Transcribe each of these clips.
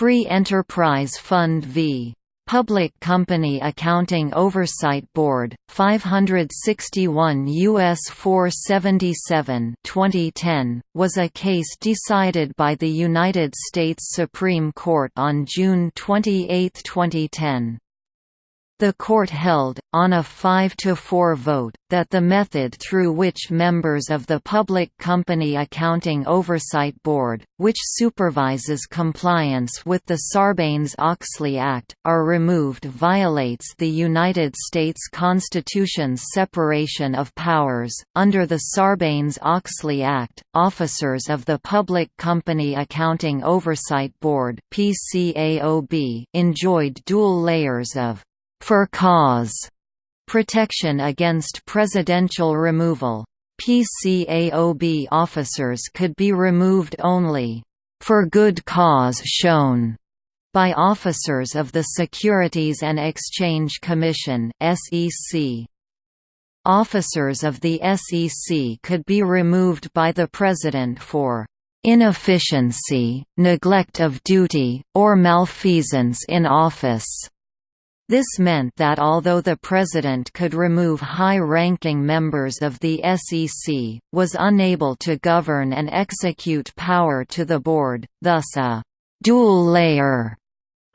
Free Enterprise Fund v. Public Company Accounting Oversight Board, 561 U.S. 477 2010, was a case decided by the United States Supreme Court on June 28, 2010. The court held, on a 5–4 vote, that the method through which members of the Public Company Accounting Oversight Board, which supervises compliance with the Sarbanes-Oxley Act, are removed violates the United States Constitution's separation of powers. Under the Sarbanes-Oxley Act, officers of the Public Company Accounting Oversight Board (PCAOB) enjoyed dual layers of for cause protection against presidential removal. PCAOB officers could be removed only for good cause shown by officers of the Securities and Exchange Commission (SEC). Officers of the SEC could be removed by the President for inefficiency, neglect of duty, or malfeasance in office. This meant that although the President could remove high-ranking members of the SEC, was unable to govern and execute power to the board, thus a «dual layer»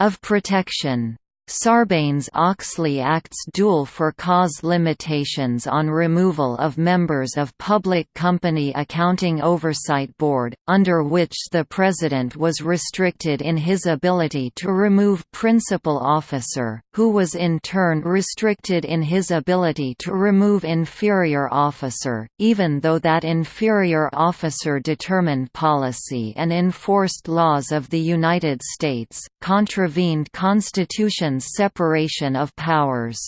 of protection. Sarbanes-Oxley Act's dual for cause limitations on removal of members of Public Company Accounting Oversight Board, under which the President was restricted in his ability to remove principal officer, who was in turn restricted in his ability to remove inferior officer, even though that inferior officer determined policy and enforced laws of the United States, contravened Constitution separation of powers.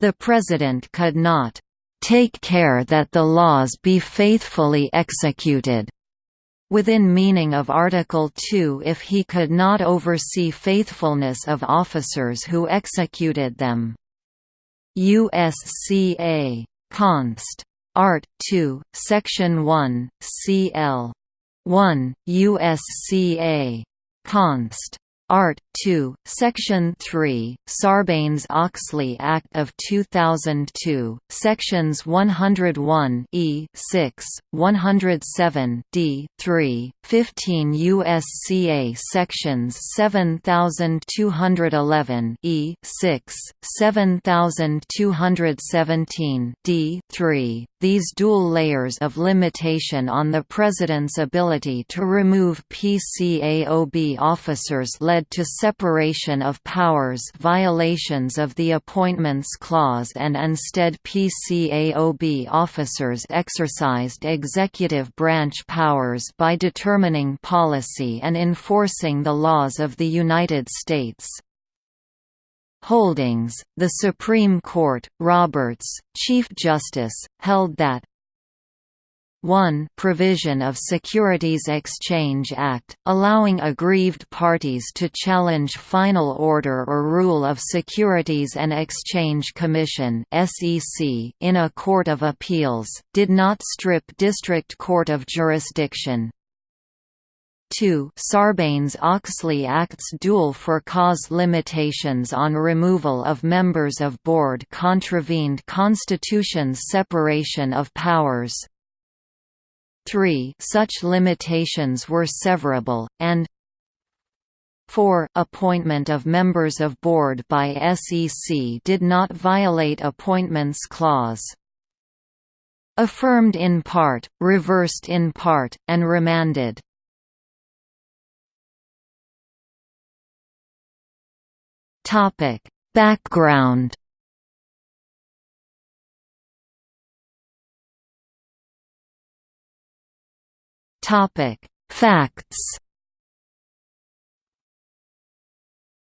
The President could not take care that the laws be faithfully executed within meaning of Article 2 if he could not oversee faithfulness of officers who executed them. USCA. Const. Art. 2, Section 1, Cl. 1, USCA. Const. Art. 2, Section 3, Sarbanes-Oxley Act of 2002, Sections 101 E 6, 107 D 3, 15 U.S.C.A. Sections 7211 E 6, 7217 D 3. These dual layers of limitation on the President's ability to remove PCAOB officers led to separation of powers violations of the Appointments Clause and instead PCAOB officers exercised executive branch powers by determining policy and enforcing the laws of the United States. Holdings, the Supreme Court, Roberts, Chief Justice, held that 1 provision of Securities Exchange Act, allowing aggrieved parties to challenge final order or rule of Securities and Exchange Commission in a court of appeals, did not strip district court of jurisdiction. 2 Sarbanes-Oxley Act's dual for cause limitations on removal of members of board contravened Constitution's separation of powers. 3 such limitations were severable, and 4 appointment of members of board by SEC did not violate appointments clause. Affirmed in part, reversed in part, and remanded. Background Topic: Facts.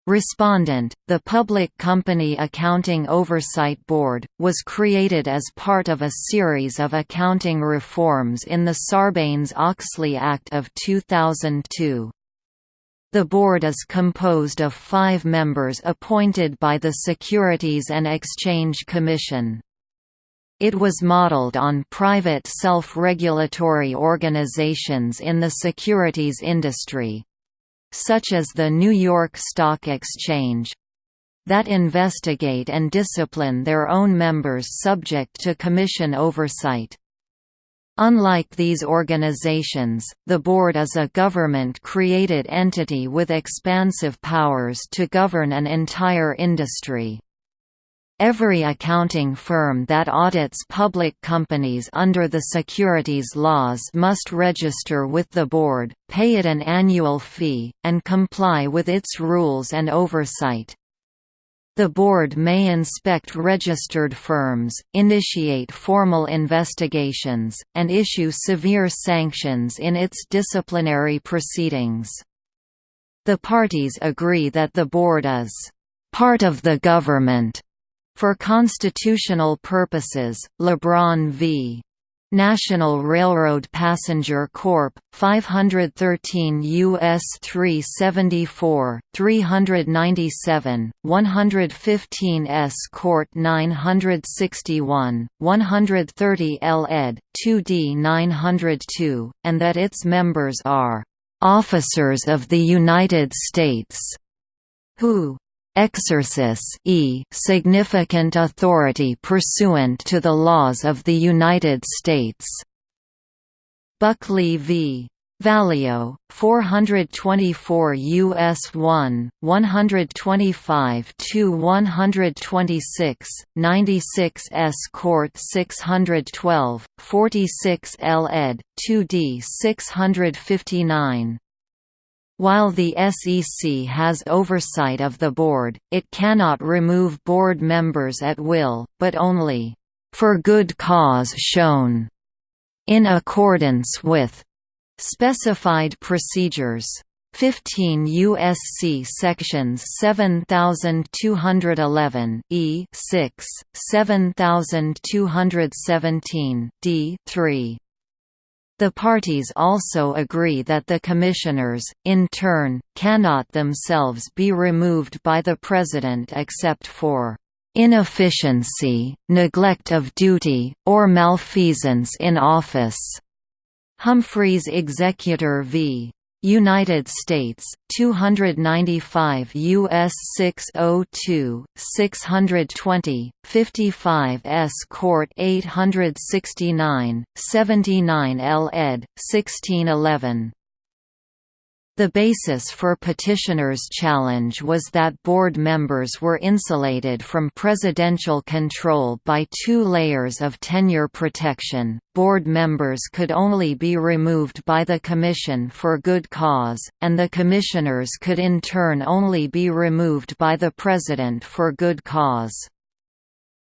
Respondent, the Public Company Accounting Oversight Board, was created as part of a series of accounting reforms in the Sarbanes-Oxley Act of 2002. The board is composed of five members appointed by the Securities and Exchange Commission. It was modeled on private self-regulatory organizations in the securities industry. such as the New York Stock Exchange, that investigate and discipline their own members subject to Commission oversight. Unlike these organizations, the board is a government-created entity with expansive powers to govern an entire industry. Every accounting firm that audits public companies under the securities laws must register with the board, pay it an annual fee, and comply with its rules and oversight. The board may inspect registered firms, initiate formal investigations, and issue severe sanctions in its disciplinary proceedings. The parties agree that the board is part of the government. For constitutional purposes, LeBron v. National Railroad Passenger Corp. 513 U.S. 374, 397, 115 S. Court 961, 130 L. ed. 2d 902, and that its members are "...officers of the United States", who exercise e significant authority pursuant to the laws of the United States. Buckley v. Valeo, 424 U.S. 1, 125 to 126, 96 S. Court 612, 46 L. ed. 2d 659. While the SEC has oversight of the board, it cannot remove board members at will, but only, "...for good cause shown", in accordance with specified procedures. 15 U.S.C. sections 7211 E 6, 7217 D 3. The parties also agree that the commissioners, in turn, cannot themselves be removed by the President except for "...inefficiency, neglect of duty, or malfeasance in office." Humphreys Executor v. United States 295 US 602 620 55 S Court 869 79 L ed 1611 the basis for petitioner's challenge was that board members were insulated from presidential control by two layers of tenure protection. Board members could only be removed by the Commission for good cause, and the commissioners could in turn only be removed by the President for good cause.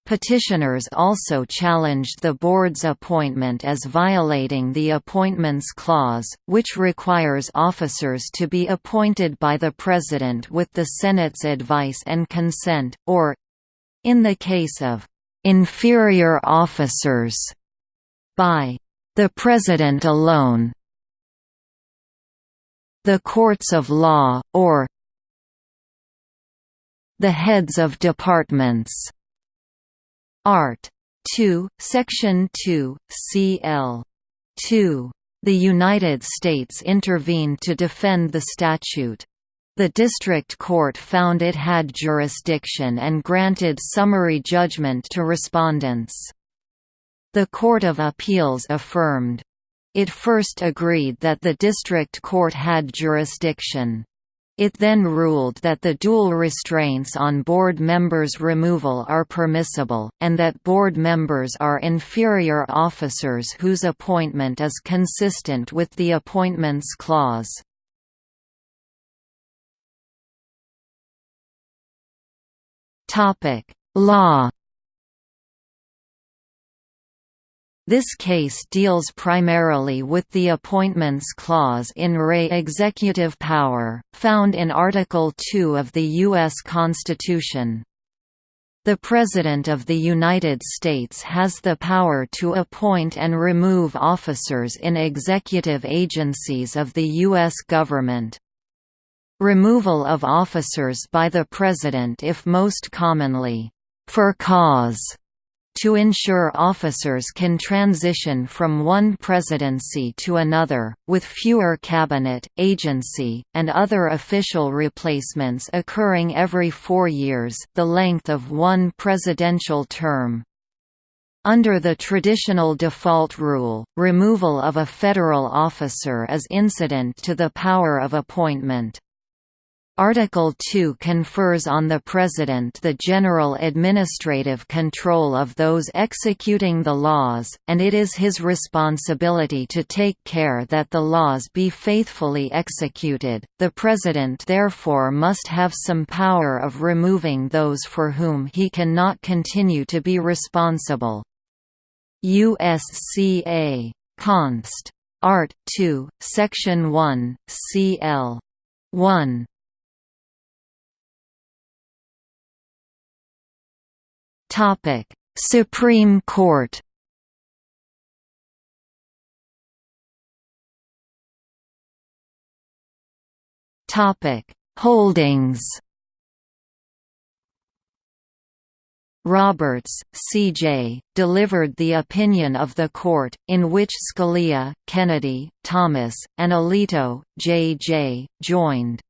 Petitioners also challenged the board's appointment as violating the Appointments Clause, which requires officers to be appointed by the President with the Senate's advice and consent, or—in the case of «inferior officers» by «the President alone» the courts of law, or the heads of departments Art. 2, Section 2, cl. 2. The United States intervened to defend the statute. The district court found it had jurisdiction and granted summary judgment to respondents. The Court of Appeals affirmed. It first agreed that the district court had jurisdiction. It then ruled that the dual restraints on board members' removal are permissible, and that board members are inferior officers whose appointment is consistent with the Appointments Clause. Law This case deals primarily with the Appointments Clause in re executive power, found in Article 2 of the U.S. Constitution. The President of the United States has the power to appoint and remove officers in executive agencies of the U.S. government. Removal of officers by the President if most commonly, for cause to ensure officers can transition from one presidency to another, with fewer cabinet, agency, and other official replacements occurring every four years the length of one presidential term. Under the traditional default rule, removal of a federal officer is incident to the power of appointment. Article 2 confers on the President the general administrative control of those executing the laws, and it is his responsibility to take care that the laws be faithfully executed. The President therefore must have some power of removing those for whom he cannot continue to be responsible. USCA. Const. Art. 2, Section 1, cl. 1 Topic: Supreme Court. Topic: Holdings. Roberts, C.J., delivered the opinion of the court, in which Scalia, Kennedy, Thomas, and Alito, J.J., joined.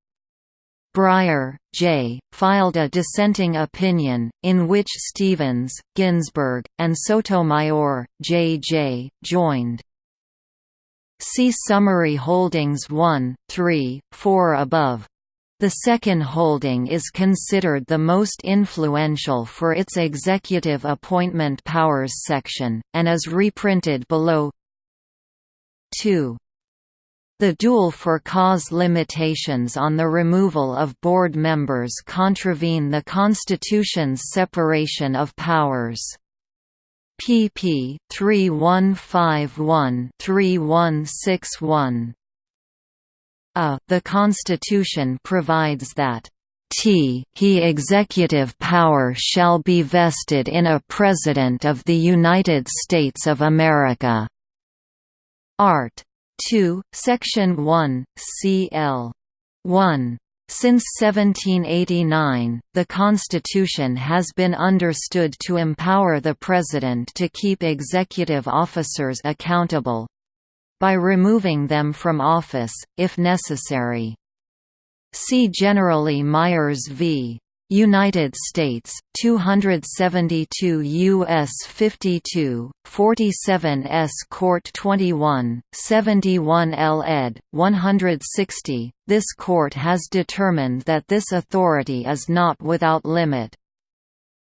Breyer, J., filed a dissenting opinion, in which Stevens, Ginsburg, and Sotomayor, J.J., joined. See Summary Holdings 1, 3, 4 above. The second holding is considered the most influential for its executive appointment powers section, and is reprinted below 2. The dual for cause limitations on the removal of board members contravene the Constitution's separation of powers. pp. 3151–3161. A. The Constitution provides that t he executive power shall be vested in a President of the United States of America. Art. 2, Section 1, cl. 1. Since 1789, the Constitution has been understood to empower the President to keep executive officers accountable—by removing them from office, if necessary. See generally Myers v. United States 272 US 52 47 S Court 21 71 L ed. 160 This court has determined that this authority is not without limit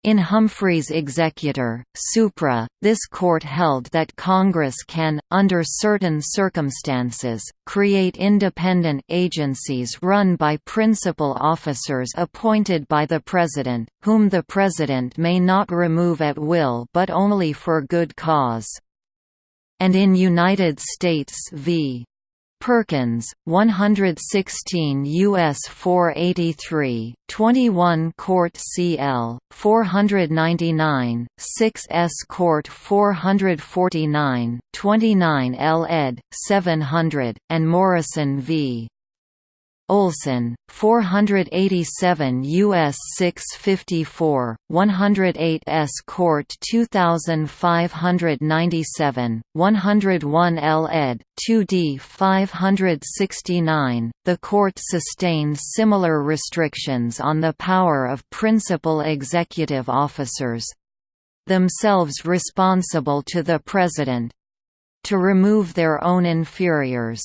in Humphrey's Executor, Supra, this court held that Congress can, under certain circumstances, create independent agencies run by principal officers appointed by the President, whom the President may not remove at will but only for good cause. And in United States v. Perkins, 116 U.S. 483, 21 Court CL, 499, 6 S Court 449, 29 L. ed. 700, and Morrison v. Olson, 487 U.S. 654, 108 S. Court 2597, 101 L. ed. 2d 569. The court sustained similar restrictions on the power of principal executive officers themselves responsible to the President to remove their own inferiors.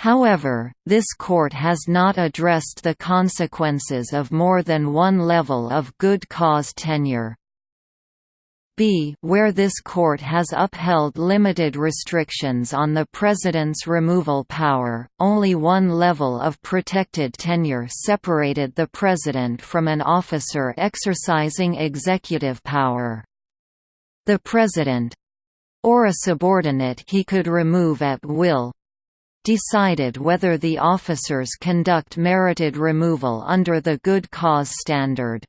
However, this court has not addressed the consequences of more than one level of good cause tenure. B where this court has upheld limited restrictions on the President's removal power, only one level of protected tenure separated the President from an officer exercising executive power. The President—or a subordinate he could remove at will, decided whether the officers conduct merited removal under the good cause standard.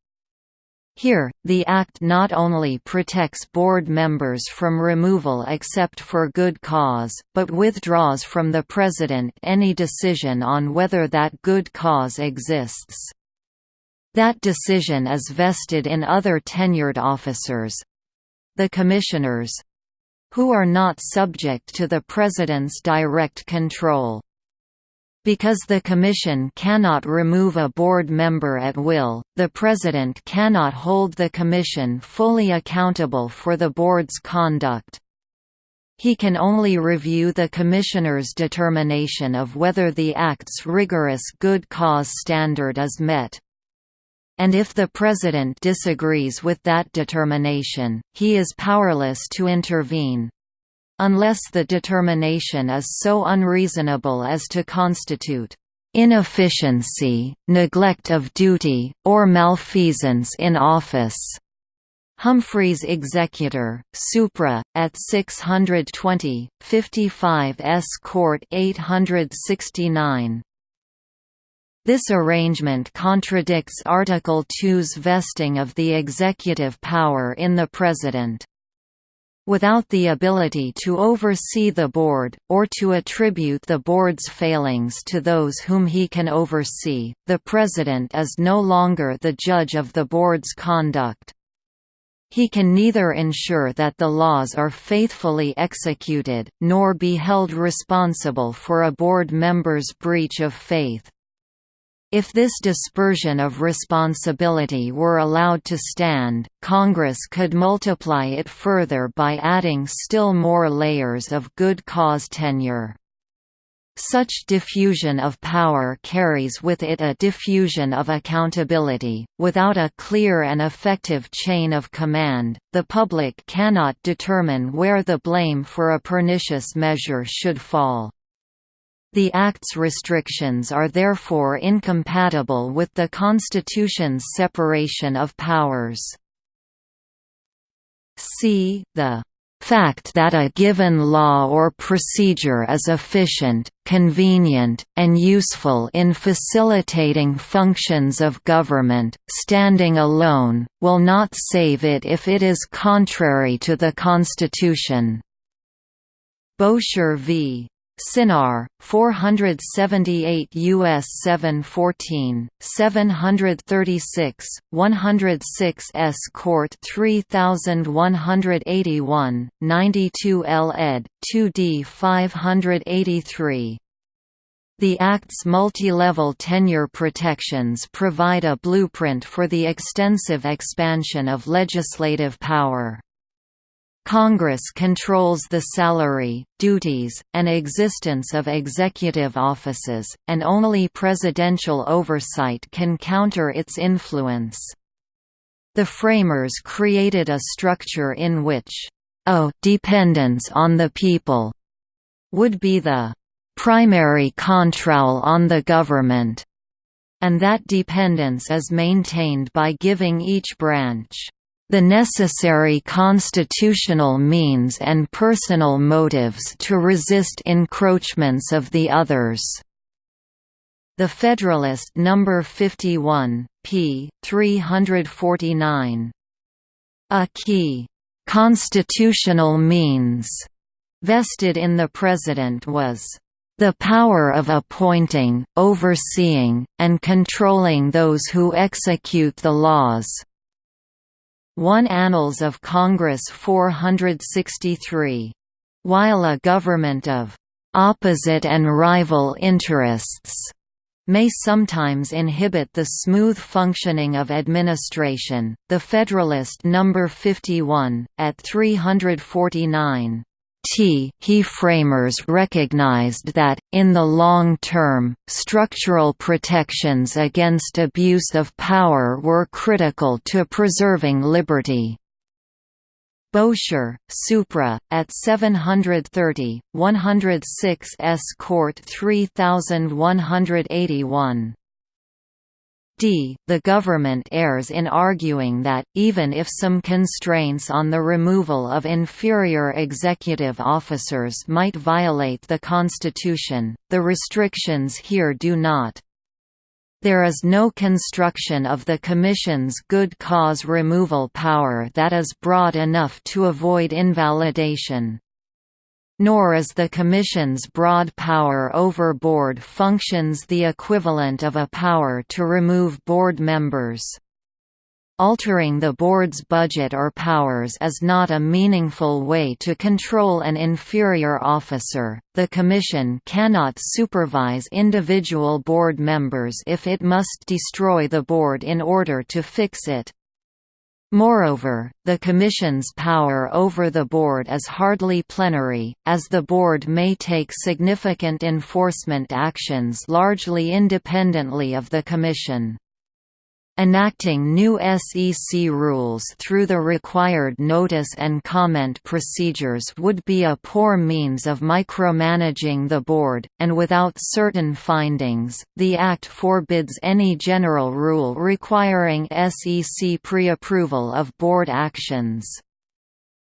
Here, the Act not only protects board members from removal except for good cause, but withdraws from the President any decision on whether that good cause exists. That decision is vested in other tenured officers, the commissioners—who are not subject to the President's direct control. Because the Commission cannot remove a board member at will, the President cannot hold the Commission fully accountable for the board's conduct. He can only review the Commissioner's determination of whether the Act's rigorous good cause standard is met. And if the President disagrees with that determination, he is powerless to intervene unless the determination is so unreasonable as to constitute inefficiency, neglect of duty, or malfeasance in office. Humphrey's executor, Supra, at 620, 55 S. Court 869. This arrangement contradicts Article 2's vesting of the executive power in the President. Without the ability to oversee the board, or to attribute the board's failings to those whom he can oversee, the president is no longer the judge of the board's conduct. He can neither ensure that the laws are faithfully executed, nor be held responsible for a board member's breach of faith. If this dispersion of responsibility were allowed to stand, Congress could multiply it further by adding still more layers of good cause tenure. Such diffusion of power carries with it a diffusion of accountability. Without a clear and effective chain of command, the public cannot determine where the blame for a pernicious measure should fall. The Act's restrictions are therefore incompatible with the Constitution's separation of powers. c. The fact that a given law or procedure is efficient, convenient, and useful in facilitating functions of government, standing alone, will not save it if it is contrary to the Constitution. Bowsher v. Synar, 478 U.S. 714, 736, 106 S. Court 3181, 92 L. ed. 2d 583. The Act's multi-level tenure protections provide a blueprint for the extensive expansion of legislative power. Congress controls the salary, duties, and existence of executive offices, and only presidential oversight can counter its influence. The framers created a structure in which a dependence on the people would be the primary control on the government, and that dependence is maintained by giving each branch the necessary constitutional means and personal motives to resist encroachments of the others. The Federalist No. 51, p. 349. A key constitutional means vested in the President was the power of appointing, overseeing, and controlling those who execute the laws. 1 Annals of Congress 463. While a government of opposite and rival interests may sometimes inhibit the smooth functioning of administration, the Federalist No. 51, at 349 T he framers recognized that, in the long term, structural protections against abuse of power were critical to preserving liberty. Bowsher, Supra, at 730, 106 S. Court 3181 d. The government errs in arguing that, even if some constraints on the removal of inferior executive officers might violate the Constitution, the restrictions here do not. There is no construction of the Commission's good cause removal power that is broad enough to avoid invalidation nor is the Commission's broad power over board functions the equivalent of a power to remove board members. Altering the board's budget or powers is not a meaningful way to control an inferior officer. The Commission cannot supervise individual board members if it must destroy the board in order to fix it. Moreover, the Commission's power over the Board is hardly plenary, as the Board may take significant enforcement actions largely independently of the Commission. Enacting new SEC rules through the required notice and comment procedures would be a poor means of micromanaging the board, and without certain findings, the Act forbids any general rule requiring SEC pre-approval of board actions.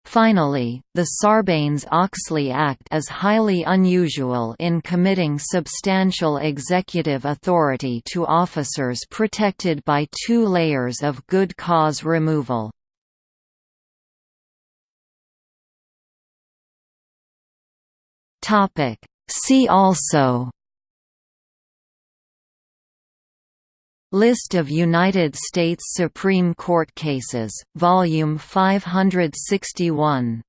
Finally, the Sarbanes-Oxley Act is highly unusual in committing substantial executive authority to officers protected by two layers of good cause removal. See also List of United States Supreme Court cases, Volume 561